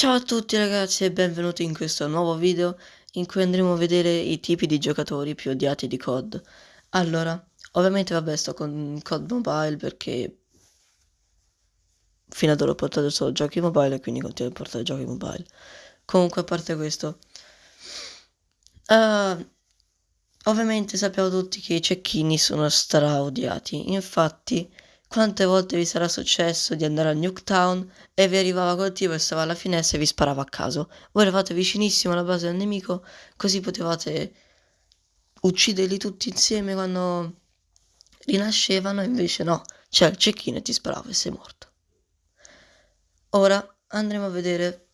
Ciao a tutti ragazzi e benvenuti in questo nuovo video in cui andremo a vedere i tipi di giocatori più odiati di COD. Allora, ovviamente vabbè sto con COD Mobile perché fino ad ora ho portato solo giochi mobile e quindi continuo a portare giochi mobile. Comunque a parte questo, uh, ovviamente sappiamo tutti che i cecchini sono stra odiati, infatti quante volte vi sarà successo di andare a Nuketown e vi arrivava quel tipo e stava alla finestra e vi sparava a caso? Voi eravate vicinissimo alla base del nemico, così potevate ucciderli tutti insieme quando rinascevano, invece no, c'è il cecchino e ti sparava e sei morto. Ora andremo a vedere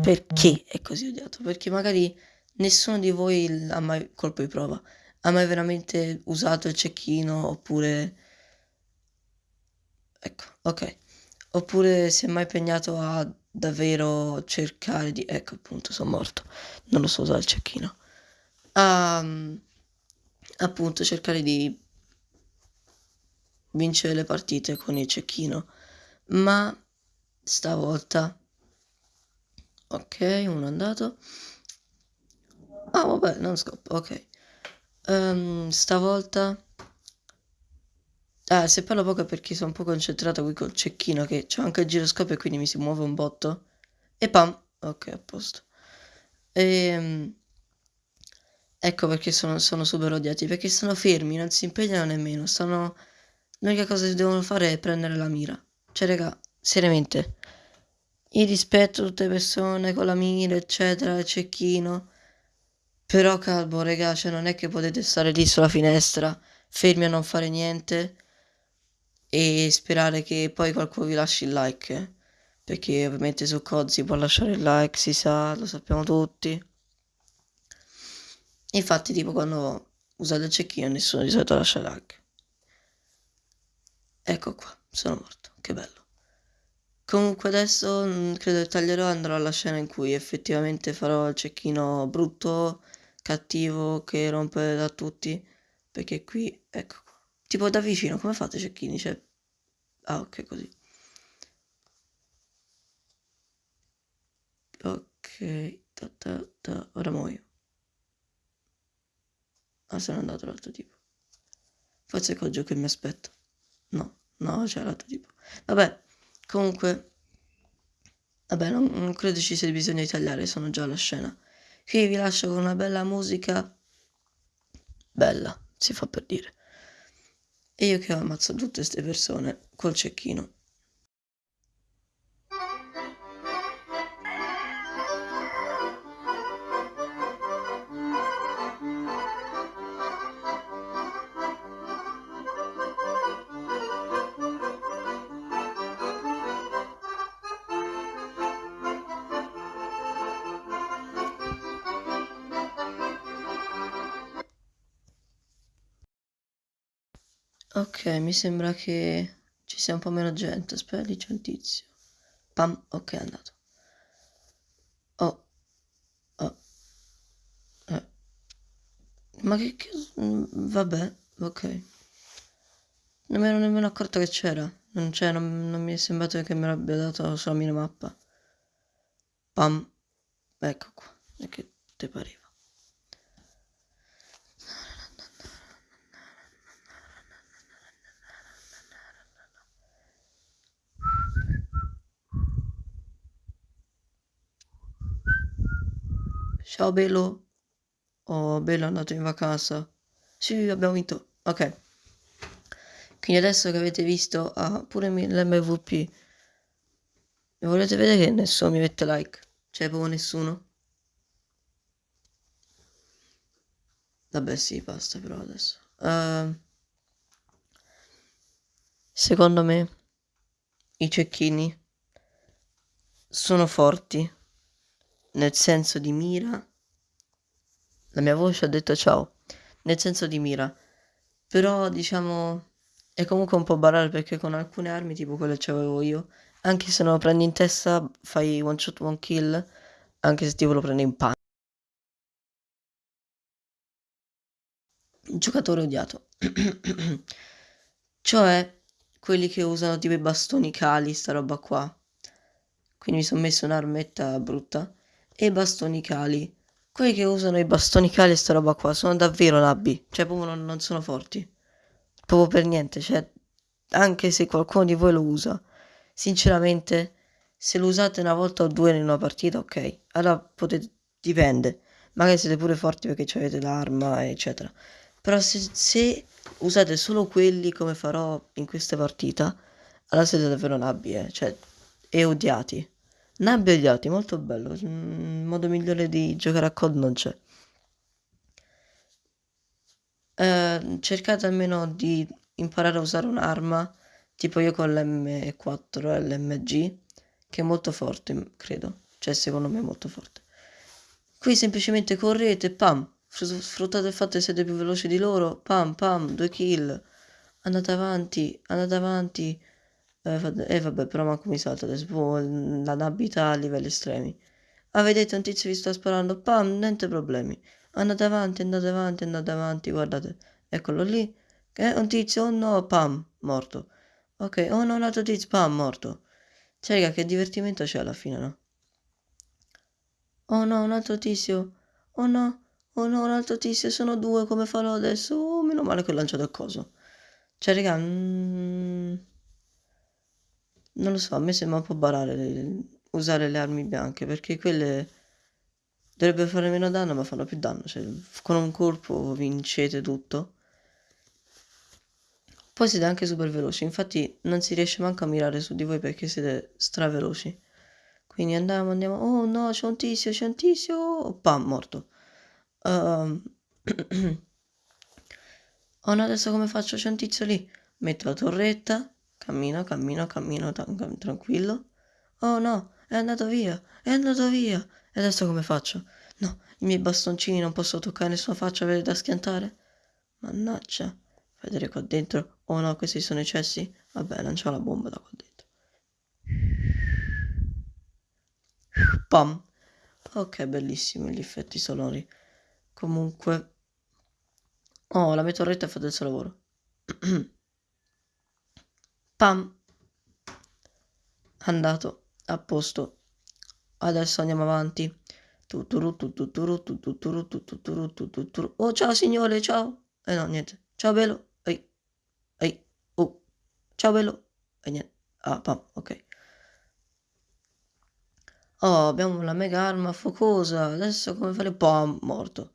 perché è così odiato, perché magari nessuno di voi ha mai colpo di prova, ha mai veramente usato il cecchino oppure Ecco, ok. Oppure si è mai impegnato a davvero cercare di... Ecco, appunto, sono morto. Non lo so usare il cecchino. A, appunto, cercare di vincere le partite con il cecchino. Ma stavolta... Ok, uno è andato. Ah, vabbè, non scoppo, ok. Um, stavolta Ah, se parlo poco è perché sono un po' concentrato qui col cecchino che c'è anche il giroscopio e quindi mi si muove un botto. E pam! Ok, a posto. E... Ehm, ecco perché sono, sono super odiati, perché sono fermi, non si impegnano nemmeno, stanno... L'unica cosa che devono fare è prendere la mira. Cioè, raga, seriamente. Io rispetto tutte le persone con la mira, eccetera, il cecchino. Però, calmo, raga, cioè non è che potete stare lì sulla finestra, fermi a non fare niente e sperare che poi qualcuno vi lasci il like, perché ovviamente su COD si può lasciare il like, si sa, lo sappiamo tutti. Infatti tipo quando usate il cecchino nessuno di solito lascia il like. Ecco qua, sono morto, che bello. Comunque adesso mm, credo che taglierò e andrò alla scena in cui effettivamente farò il cecchino brutto, cattivo, che rompe da tutti, perché qui, ecco. Tipo da vicino, come fate cecchini? Cioè, Ah, ok, così. Ok, ta, ta, ta. ora muoio. Ah, se n'è andato l'altro tipo. Forse è gioco che mi aspetta. No, no, c'è l'altro tipo. Vabbè, comunque... Vabbè, non, non credo ci sia bisogno di tagliare, sono già alla scena. Qui vi lascio con una bella musica. Bella, si fa per dire. E io che ho ammazzato tutte queste persone col cecchino. Mi sembra che ci sia un po' meno gente. Aspetta, lì c'è un tizio. Pam, ok, è andato. Oh. Oh. Eh. Ma che, che... Mm, vabbè, ok. Non mi ero nemmeno accorto che c'era. Non, c'è, non, non mi è sembrato che me l'abbia dato sulla minimappa. Pam. Ecco qua. E che te pareva? Ciao Bello. Oh, Bello è andato in vacanza. Sì, abbiamo vinto. Ok. Quindi adesso che avete visto ah, pure l'MVP. Volete vedere che nessuno mi mette like? Cioè, proprio nessuno? Vabbè, sì, basta però adesso. Uh, secondo me i cecchini sono forti nel senso di mira. La mia voce ha detto ciao, nel senso di mira. Però diciamo è comunque un po' barare perché con alcune armi tipo quelle che avevo io, anche se non lo prendi in testa fai one shot one kill, anche se tipo lo prendi in pan. Giocatore odiato. cioè quelli che usano tipo i bastoni cali, sta roba qua. quindi mi sono messo un'armetta brutta, e i bastoni cali. Quelli che usano i bastoni cali e sta roba qua sono davvero labbi, cioè proprio non, non sono forti. Proprio per niente, cioè anche se qualcuno di voi lo usa, sinceramente se lo usate una volta o due in una partita, ok, allora potete, dipende, magari siete pure forti perché avete l'arma, eccetera. Però se, se, usate solo quelli come farò in questa partita, allora siete davvero nabbi, eh, cioè, e odiati. Nabbi e odiati, molto bello, il modo migliore di giocare a COD non c'è. Eh, cercate almeno di imparare a usare un'arma, tipo io con l'M4 LMG, che è molto forte, credo. Cioè, secondo me è molto forte. Qui semplicemente correte, pam, sfruttate il fatto che siete più veloci di loro, pam, pam, due kill, andate avanti, andate avanti. Eh vabbè, però manco mi salta adesso, la nabità a livelli estremi. Ah, vedete, un tizio vi sta sparando, pam, niente problemi. Andate avanti, andate avanti, andate avanti, guardate. Eccolo lì. Eh, un tizio, oh no, pam, morto. Ok, oh no, un altro tizio, pam, morto. Cioè, raga, che divertimento c'è alla fine, no? Oh no, un altro tizio. Oh no, oh no, un altro tizio. Sono due, come farò adesso? Oh, meno male che ho lanciato il coso. Cioè, raga, mm, non lo so, a me sembra un po' barare le... usare le armi bianche, perché quelle dovrebbero fare meno danno, ma fanno più danno. Cioè, con un colpo vincete tutto. Poi siete anche super veloci, infatti non si riesce manco a mirare su di voi perché siete straveloci. Quindi andiamo, andiamo, oh no, c'è un tizio, c'è un tizio, oh, pam, morto. Uh, oh no, adesso come faccio? C'è un tizio lì. Metto la torretta, cammino, cammino, cammino, tranquillo. Oh no, è andato via, è andato via. E adesso come faccio? No, i miei bastoncini non posso toccare nessuna faccia, avere da schiantare. Mannaggia vedere qua dentro. Oh no, questi sono i cessi. Vabbè, lanciamo la bomba da qua dentro. Pam. Ok, bellissimi gli effetti sonori. Comunque... Oh, la ha fatto il suo lavoro. Pam. Andato. A posto. Adesso andiamo avanti. Oh, ciao signore, ciao. Eh no, niente. Ciao bello. Ehi. Ehi. Oh. Ciao bello. E niente. Ah, pam, ok. Oh, abbiamo la mega arma focosa. Adesso come fare? Pam, morto.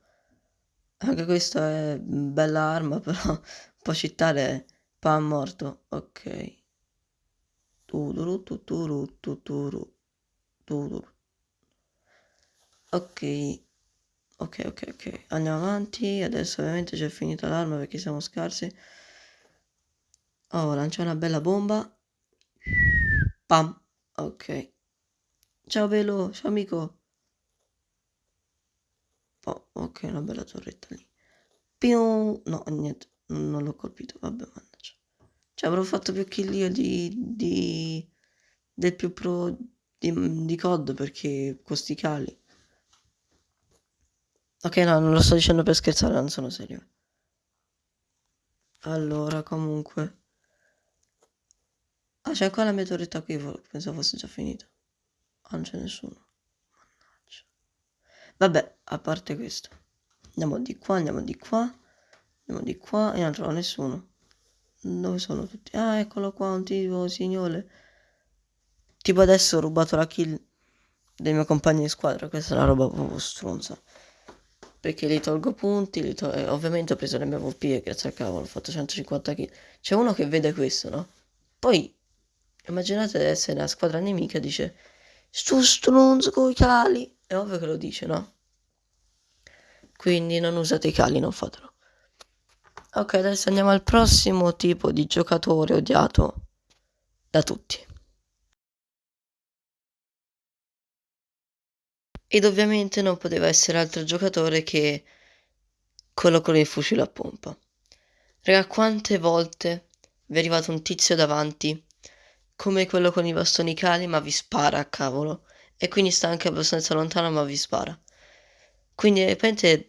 Anche questa è bella arma, però un po' Pam, morto. Ok. Tuduru, tuturu, tuturu, tuturu. Ok. Ok, ok, ok. Andiamo avanti. Adesso ovviamente c'è finita l'arma perché siamo scarsi. Oh, lancia una bella bomba. Pam. Ok. Ciao Velo, ciao amico. Oh, ok, una bella torretta lì. Piu. No, niente, non l'ho colpito. Vabbè, mannaggia. Cioè, avrò fatto più kill io di, di del più pro di, di COD perché con sti cali. Ok, no, non lo sto dicendo per scherzare, non sono serio. Allora, comunque. Ah, c'è ancora la mia torretta qui, pensavo fosse già finita. Ah, non c'è nessuno. Mannaggia. Vabbè, a parte questo. Andiamo di qua, andiamo di qua. Andiamo di qua e non trovo nessuno. Dove sono tutti? Ah, eccolo qua, un tipo signore. Tipo adesso ho rubato la kill dei miei compagni di squadra. Questa è una roba proprio stronza perché li tolgo punti, li to- ovviamente ho preso l'MVP e grazie al cavolo ho fatto 150 kill. C'è uno che vede questo, no? Poi immaginate di essere nella squadra nemica dice sto stronzo coi cali. È ovvio che lo dice, no? Quindi non usate i cali, non fatelo. Ok, adesso andiamo al prossimo tipo di giocatore odiato da tutti. Ed ovviamente non poteva essere altro giocatore che quello con il fucile a pompa. Raga, quante volte vi è arrivato un tizio davanti, come quello con i bastoni cali, ma vi spara a cavolo. E quindi sta anche abbastanza lontano, ma vi spara. Quindi, repente,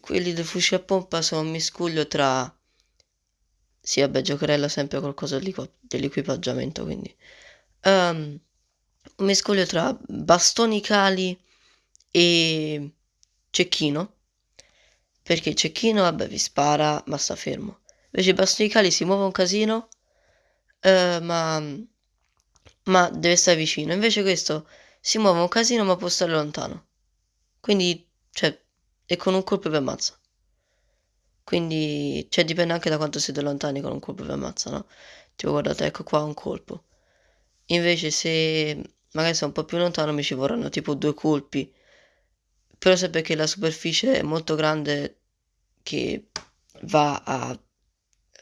quelli del fucile a pompa sono un miscuglio tra... Sì, vabbè, giocherella sempre qualcosa dell'equipaggiamento, quindi... Um, un mescolio tra bastoni cali e cecchino. Perché il cecchino, vabbè, vi spara, ma sta fermo. Invece i bastoni cali si muove un casino, eh, ma, ma deve stare vicino. Invece questo si muove un casino, ma può stare lontano. Quindi, cioè, e con un colpo vi ammazza. Quindi, cioè, dipende anche da quanto siete lontani con un colpo vi ammazza, no? Tipo, guardate, ecco qua un colpo. Invece se magari sono un po' più lontano mi ci vorranno tipo due colpi. Però se perché la superficie è molto grande che va a,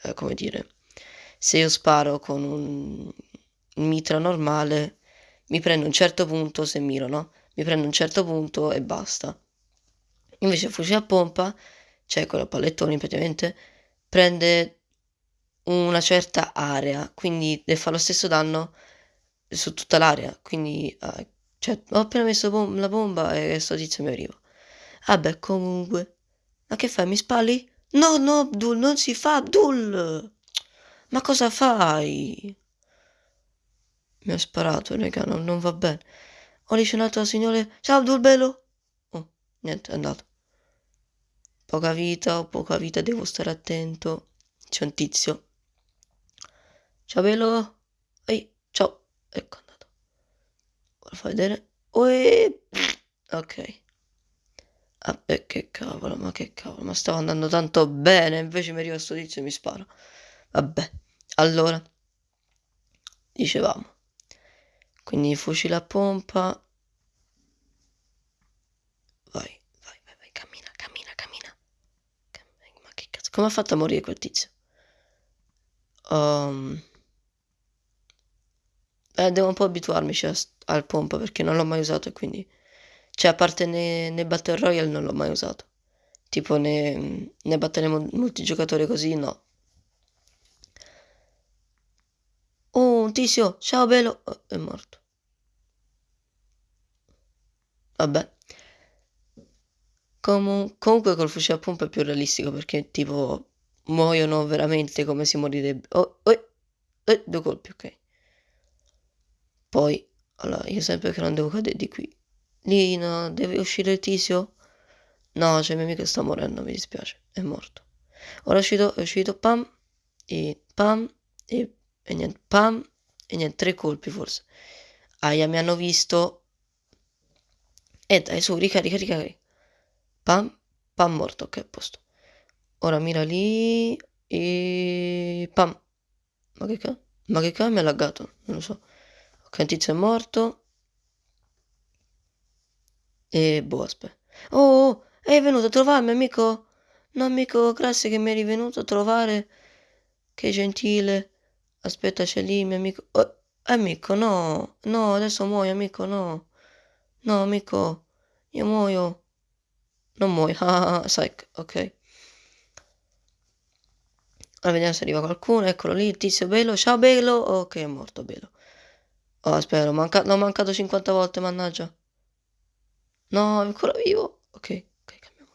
eh, come dire, se io sparo con un mitra normale mi prendo un certo punto se miro, no? Mi prendo un certo punto e basta. Invece il fucile a pompa, cioè quello a pallettoni praticamente, prende una certa area, quindi deve fare lo stesso danno su tutta l'area. Quindi, uh, cioè, ho appena messo bom- la bomba e sto tizio mi arriva. Vabbè, comunque. Ma che fai? Mi spalli? No, no, Abdul, non si fa, Abdul! Ma cosa fai? Mi ha sparato, raga, non, non va bene. Ho un altro signore. Ciao, Abdul Bello! Oh, niente, è andato. Poca vita, ho poca vita, devo stare attento. C'è un tizio. Ciao, Bello! Ehi, ciao! Ecco andato. Ora fai vedere. Uè. Ok. Vabbè, che cavolo, ma che cavolo, ma stavo andando tanto bene, invece mi arriva sto tizio e mi spara. Vabbè, allora, dicevamo. Quindi fucile a pompa. Vai, vai, vai, vai, cammina, cammina, cammina. Ma che cazzo, come ha fatto a morire quel tizio? Um... Eh, devo un po' abituarmici al pompa perché non l'ho mai usato e quindi... Cioè, a parte nei, nei Battle Royale non l'ho mai usato. Tipo nei, nei battle multigiocatore così, no. Oh, un tizio, ciao bello. Oh, è morto. Vabbè. Com comunque col fucile a pompa è più realistico perché tipo muoiono veramente come si morirebbe. Oh, oh, oh, due colpi, ok. Poi, allora, io sempre che non devo cadere di qui. Lina, deve uscire il tizio? No, c'è il mio amico sta morendo, mi dispiace, è morto. Ora è uscito, è uscito, pam, e pam, e, e niente, pam, e niente, tre colpi forse. Aia, mi hanno visto. E dai, su, ricarica, ricarica. Pam, pam, morto, ok, a posto. Ora mira lì, e pam. Ma che cazzo? Ma che cazzo mi ha laggato? Non lo so. Ok, un tizio è morto. E boh, aspetta. Oh, oh, è venuto a trovarmi, amico? No, amico, grazie che mi eri venuto a trovare. Che gentile. Aspetta, c'è lì, mio amico. Oh, amico, no. No, adesso muoio, amico, no. No, amico, io muoio. Non muoio. Ah, psych, ok. Ora vediamo se arriva qualcuno. Eccolo lì, tizio bello. Ciao, bello. Ok, è morto, bello. Oh, aspetta, l'ho manca mancato 50 volte, mannaggia. No, è ancora vivo. Ok, ok, cambiamo.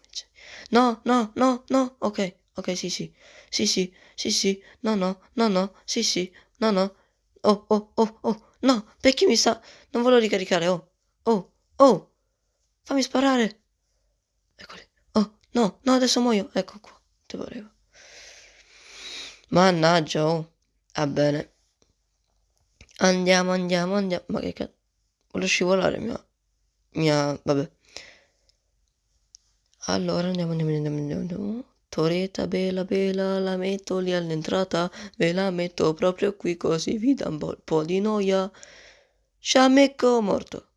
No, no, no, no. Ok, ok, sì, sì. Sì, sì, sì, sì. No, no, no, no. Sì, sì. No, no. Oh, oh, oh, oh. No, perché mi sta... Non volevo ricaricare. Oh, oh, oh. Fammi sparare. Eccoli. Oh, no, no, adesso muoio. Ecco qua. Ti volevo. Mannaggia, oh. Va bene. Andiamo, andiamo, andiamo. Ma che cazzo. Voglio scivolare, mia mia... vabbè. Allora andiamo, andiamo, andiamo, andiamo, andiamo. Toreta bella bella, la metto lì all'entrata, ve la metto proprio qui così vi dà un po' di noia. Sciamecco morto.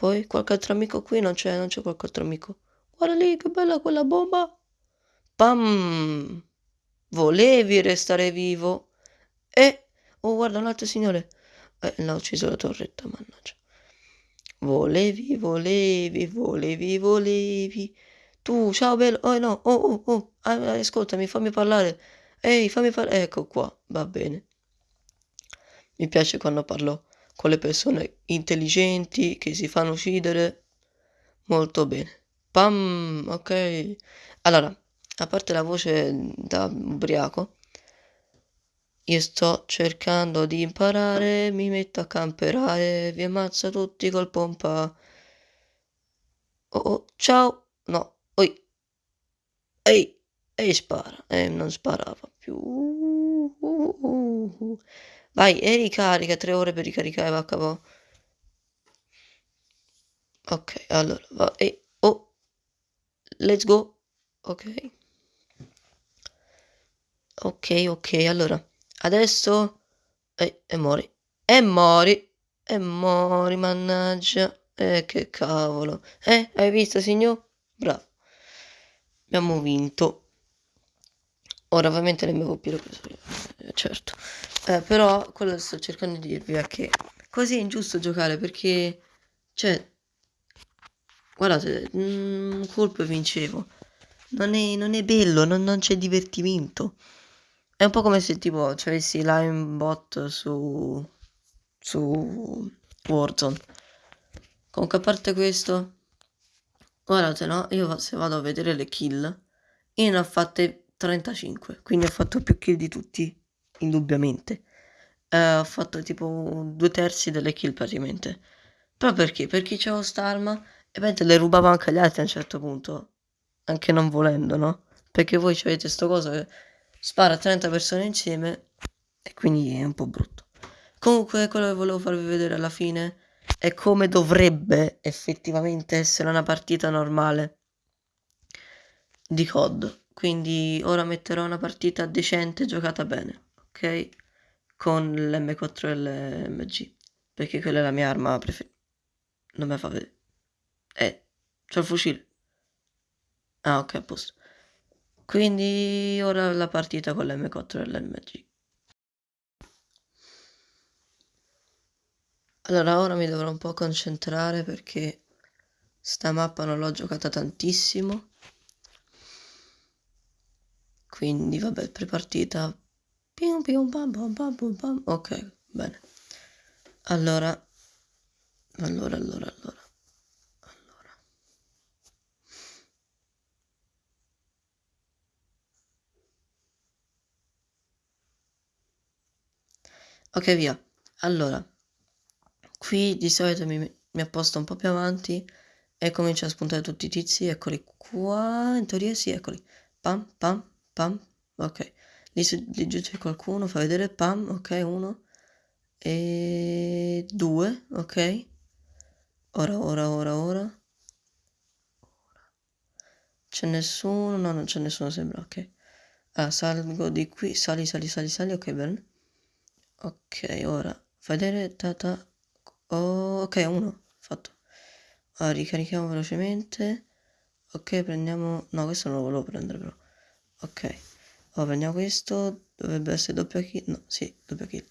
Poi qualche altro amico qui? Non c'è, non c'è qualche altro amico. Guarda lì, che bella quella bomba. Pam! Volevi restare vivo? E... Oh, guarda un altro signore. Eh, l'ha ucciso la torretta, mannaggia. Volevi, volevi, volevi, volevi. Tu, ciao bello. Oh no, oh, oh, oh. Ah, ascoltami, fammi parlare. Ehi, fammi parlare. Ecco qua, va bene. Mi piace quando parlo con le persone intelligenti che si fanno uccidere. Molto bene. Pam, ok. Allora, a parte la voce da ubriaco, Io sto cercando di imparare, mi metto a camperare, vi ammazza tutti col pompa. Oh, oh, ciao! No, oi! Ehi! Ehi, spara! Eh, non sparava più. Vai, e ricarica, tre ore per ricaricare, va capo. Ok, allora, va, e, oh, let's go. Ok. Ok, ok, allora, adesso, e, e mori, e mori, e mori, mannaggia. Eh, che cavolo. Eh, hai visto, signor? Bravo. Abbiamo vinto. Ora ovviamente l'MVP l'ho preso io, eh, certo. Eh, però quello che sto cercando di dirvi è che così è ingiusto giocare perché, cioè, guardate, un colpo e vincevo. Non è, non è bello, non, non c'è divertimento. È un po' come se tipo ci avessi bot su, su Warzone. Comunque a parte questo, guardate no, io se vado a vedere le kill, io ne ho fatte 35, quindi ho fatto più kill di tutti, indubbiamente. Eh, ho fatto tipo due terzi delle kill praticamente. Però perché? Perché c'avevo st'arma e poi te le rubavo anche agli altri a un certo punto, anche non volendo, no? Perché voi avete sto coso che spara a 30 persone insieme e quindi è un po' brutto. Comunque quello che volevo farvi vedere alla fine è come dovrebbe effettivamente essere una partita normale di COD. Quindi ora metterò una partita decente giocata bene, ok? Con l'M4 e l'MG, perché quella è la mia arma preferita. Non me fa vedere. Eh, c'ho il fucile. Ah, ok, a posto. Quindi ora la partita con l'M4 e l'MG. Allora ora mi dovrò un po' concentrare perché sta mappa non l'ho giocata tantissimo. Quindi vabbè, prepartita. Pium pium pam pam pam pam pam. Ok, bene. Allora, allora, allora, allora. Ok, via. Allora, qui di solito mi, mi apposto un po' più avanti e comincio a spuntare tutti i tizi. Eccoli qua. In teoria sì, eccoli. Pam, pam, pam. Ok. C'è qualcuno. Fa vedere. Pam. Ok, uno. E due. Ok. Ora, ora, ora, ora. C'è nessuno? No, non c'è nessuno, sembra. Ok. Ah, salgo di qui. Sali, sali, sali, sali. Ok, bene. Ok, ora fai vedere tata. Oh, ok, uno fatto. Ora ricarichiamo velocemente. Ok, prendiamo. No, questo non lo volevo prendere però. Ok. Ora prendiamo questo. Dovrebbe essere doppia kill. No, sì, doppia kill.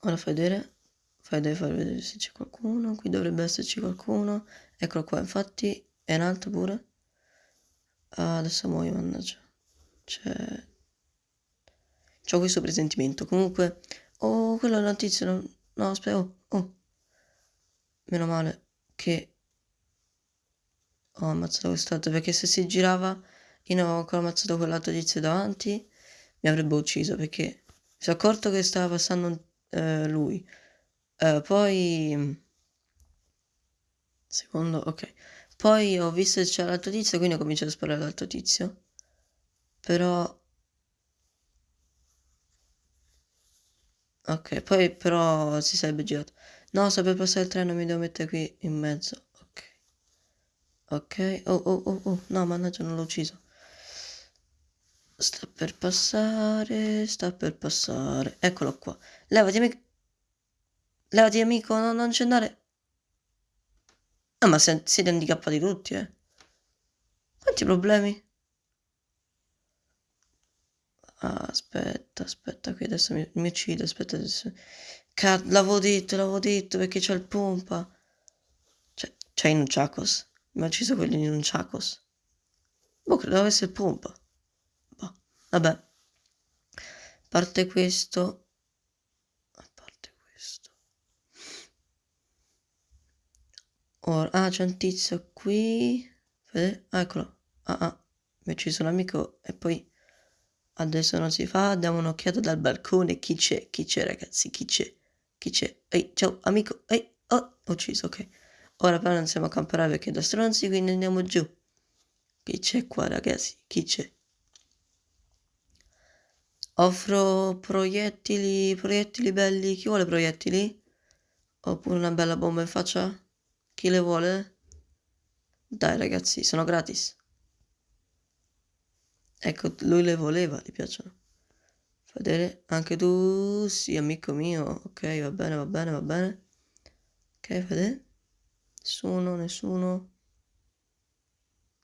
Ora fai vedere. Fai vedere, vedere se c'è qualcuno. Qui dovrebbe esserci qualcuno. Eccolo qua, infatti. È in alto pure. Ah, adesso muoio, mannaggia. C'è ho questo presentimento. Comunque, oh, quella notizia, no, no aspetta, oh, oh. Meno male che ho ammazzato quest'altro, perché se si girava, io non avevo ancora ammazzato quell'altro tizio davanti, mi avrebbe ucciso, perché mi sono accorto che stava passando eh, lui. Eh, poi... Secondo, ok. Poi ho visto che c'era l'altro tizio, quindi ho cominciato a sparare all'altro tizio. Però Ok, poi però si sarebbe girato. No, sta per passare il treno, mi devo mettere qui in mezzo. Ok. Ok. Oh, oh, oh, oh. No, mannaggia, non l'ho ucciso. Sta per passare, sta per passare. Eccolo qua. Levati, amico. Levati, amico, no, non c'è andare. Ah, ma siete handicappati tutti, eh. Quanti problemi? Ah, aspetta, aspetta, qui adesso mi, mi uccide, aspetta adesso. L'avevo detto, l'avevo detto perché c'è il pompa. C'è in un Chacos. Mi ha ucciso quelli in un Chacos. Boh, credo avesse il pompa. Vabbè. A parte questo... A parte questo... Ora, ah, c'è un tizio qui. Ah, eccolo. Ah, ah. Mi ha ucciso un amico e poi... adesso non si fa, diamo un'occhiata dal balcone, chi c'è, chi c'è ragazzi, chi c'è, chi c'è, ehi, ciao amico, ehi, oh, ucciso, ok, ora però non siamo a camperare perché da stronzi, quindi andiamo giù, chi c'è qua ragazzi, chi c'è? Offro proiettili, proiettili belli, chi vuole proiettili? Oppure una bella bomba in faccia? Chi le vuole? Dai ragazzi, sono gratis. Ecco, lui le voleva, gli piacciono. Vedere, anche tu, sì, amico mio. Ok, va bene, va bene, va bene. Ok, vedere. Nessuno, nessuno.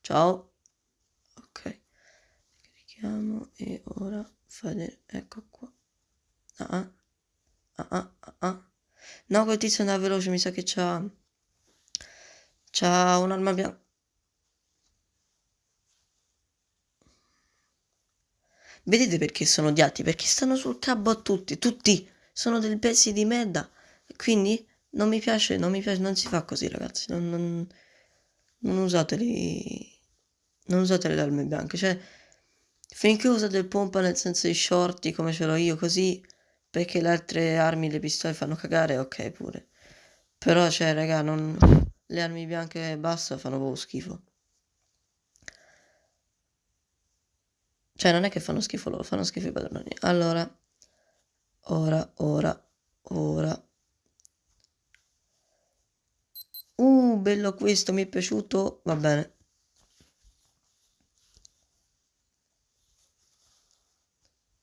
Ciao. Ok. Clicchiamo e ora vedere, ecco qua. Ah, ah, ah, ah, ah. No, quel tizio andava veloce, mi sa che c'ha... C'ha un'arma bianca. Vedete perché sono odiati? Perché stanno sul cabo a tutti, tutti sono dei pezzi di merda. Quindi non mi piace, non mi piace, non si fa così ragazzi, non, non, non usateli, non usate le armi bianche, cioè finché usate il pompa nel senso di shorty come ce l'ho io così, perché le altre armi, le pistole fanno cagare, ok pure. Però cioè raga, non, le armi bianche basta fanno proprio schifo. Cioè, non è che fanno schifo loro, fanno schifo i padroni. Allora, ora, ora, ora. Uh, bello questo, mi è piaciuto. Va bene.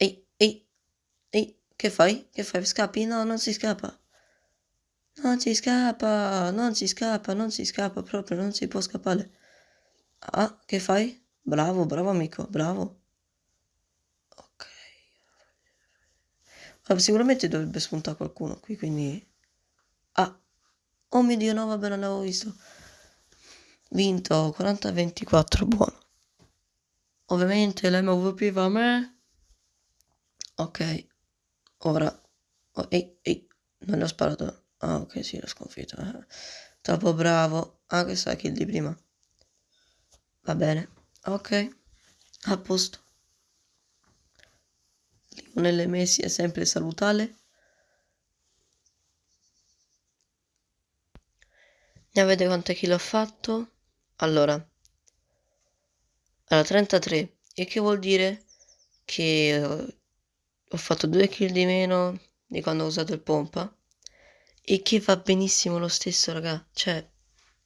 Ehi, ehi, ehi, che fai? Che fai? Scappi? No, non si scappa. Non si scappa, non si scappa, non si scappa proprio, non si può scappare. Ah, che fai? Bravo, bravo amico, bravo. sicuramente dovrebbe spuntare qualcuno qui, quindi... Ah! Oh mio Dio, no, vabbè, non l'avevo visto. Vinto 40-24, buono. Ovviamente l'MVP va a me. Ok. Ora. Oh, ehi, ehi. Non l'ho sparato. Ah, ok, sì, l'ho sconfitto. Eh. Troppo bravo. Ah, che sa kill di prima. Va bene. Ok. A posto. Lionel Messi è sempre salutare. Ne avete quante kill ho fatto? Allora, allora 33, e che vuol dire che ho fatto due kill di meno di quando ho usato il pompa e che va benissimo lo stesso, raga. Cioè,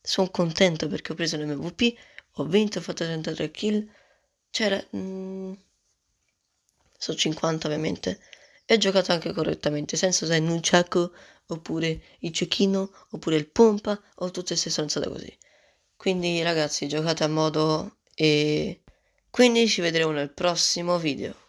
sono contento perché ho preso l'MVP, ho vinto, ho fatto 33 kill. C'era... Mm, su 50 ovviamente, e giocato anche correttamente, senza usare nunchaku, oppure il cecchino, oppure il pompa, o tutte queste stronzate così. Quindi ragazzi, giocate a modo e quindi ci vedremo nel prossimo video.